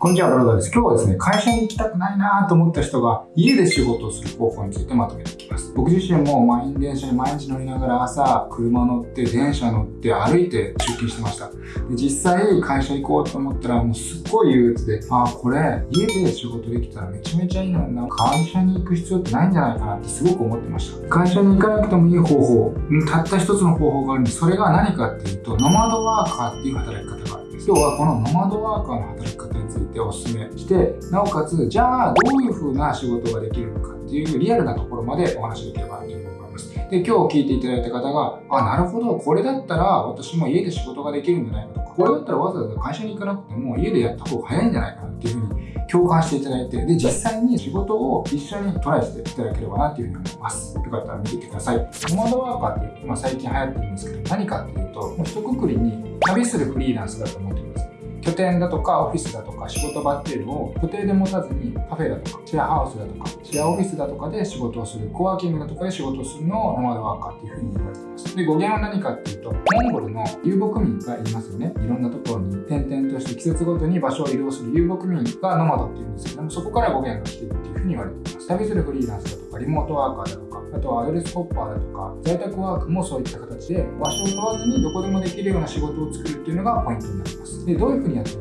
こんにちは、ブロガーです。今日はですね、会社に行きたくないなと思った人が家で仕事をする方法についてまとめていきます。僕自身も満員電車に毎日乗りながら朝、車乗って、電車乗って、歩いて出勤してました。で実際、会社行こうと思ったら、もうすっごい憂鬱で、ああ、これ、家で仕事できたらめちゃめちゃいいのにな、会社に行く必要ってないんじゃないかなってすごく思ってました。会社に行かなくてもいい方法、たった一つの方法があるんで、それが何かっていうと、ノマドワーカーっていう働き方がある。今日はこのノマドワーカーの働き方についてお勧めしてなおかつじゃあどういう風な仕事ができるのかっていうリアルなところまでお話しできればというふうに思います。で今日聞いていただいた方があなるほどこれだったら私も家で仕事ができるんじゃないかとかこれだったらわざわざ会社に行かなくても家でやった方が早いんじゃないかなっていうふうに共感していただいて、で、実際に仕事を一緒にトライしていただければなというふうに思います。よかったら見ててください。モードワーカーって今最近流行ってるんですけど、何かっていうと、もう一括りに旅するフリーランスだと思ってください。拠点だとかオフィスだとか仕事場っていうのを固定で持たずにカフェだとかシェアハウスだとかシェアオフィスだとかで仕事をするコワーキングだとかで仕事をするのをノマドワーカーっていうふうに言われてます。で語源は何かっていうとモンゴルの遊牧民がいますよね。いろんなところに転々として季節ごとに場所を移動する遊牧民がノマドっていうんですけどもそこから語源が来てるっていうふうに言われています旅するフリーランスだとかリモートワーカーだとかあとはアドレスホッパーだとか在宅ワークもそういった形で場所を問わずにどこでもできるような仕事を作るっていうのがポイントになります。でどういうふうにやってる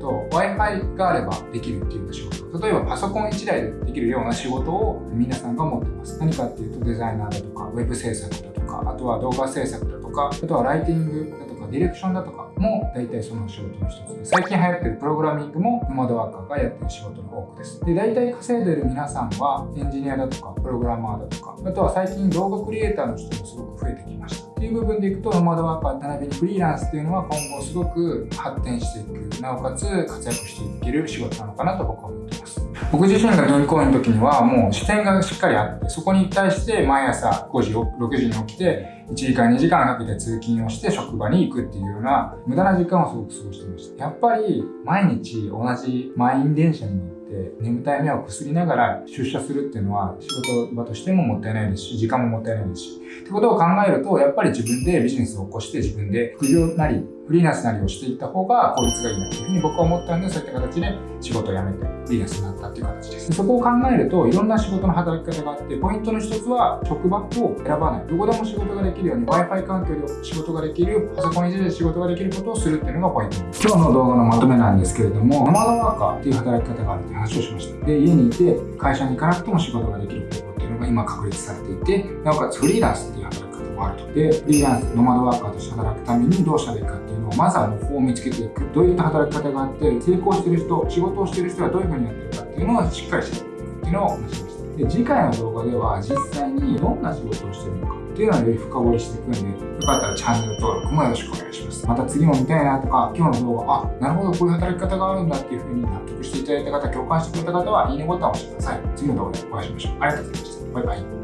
と Wi-Fi があればできるっていうような仕事。例えばパソコン1台でできるような仕事を皆さんが持ってます。何かっていうとデザイナーだとかウェブ制作だとかあとは動画制作だとかあとはライティングだとかディレクションだとかも大体その仕事の一つで最近流行ってるプログラミングもノマドワーカーがやってる仕事の多くです。で大体稼いでる皆さんはエンジニアだとかプログラマーだとかあとは最近動画クリエイターの人もすごく増えてきました。っていう部分でいくとノマドワーカー並びにフリーランスっていうのは今後すごく発展していくなおかつ活躍していける仕事なのかなと僕は思ってます。僕自身が銀行員の時にはもう視点がしっかりあってそこに対して毎朝5時6時に起きて1時間2時間かけて通勤をして職場に行くっていうような無駄な時間をすごく過ごしてましたやっぱり毎日同じ満員電車に乗って眠たい目をくすりながら出社するっていうのは仕事場としてももったいないですし時間ももったいないですしってことを考えるとやっぱり自分でビジネスを起こして自分で副業なりフリーランスなりをしていった方が効率がいいなっていうふうに僕は思ったんで、そういった形で仕事を辞めてフリーランスになったっていう形です。そこを考えると、いろんな仕事の働き方があって、ポイントの一つは職場を選ばない。どこでも仕事ができるように Wi-Fi 環境で仕事ができる、パソコンいじで仕事ができることをするっていうのがポイントです。今日の動画のまとめなんですけれども、ノマドワーカーっていう働き方があるっていう話をしました。で、家にいて会社に行かなくても仕事ができる方法っていうのが今確立されていて、なおかつフリーランスっていう働き方もあると。で、フリーランス、ノマドワーカーとして働くためにどうしたらいいかっていうのを、まずは模倣を見つけていく。どういった働き方があって、成功してる人、仕事をしてる人はどういうふうにやってるかっていうのをしっかり知っていくっていうのを話しました。で、次回の動画では実際にどんな仕事をしてるのかっていうのをより深掘りしていくんで、よかったらチャンネル登録もよろしくお願いします。また次も見たいなとか、今日の動画、あ、なるほど、こういう働き方があるんだっていうふうに納得していただいた方、共感してくれた方は、いいねボタンを押してください。次の動画でお会いしましょう。ありがとうございました。バイバイ。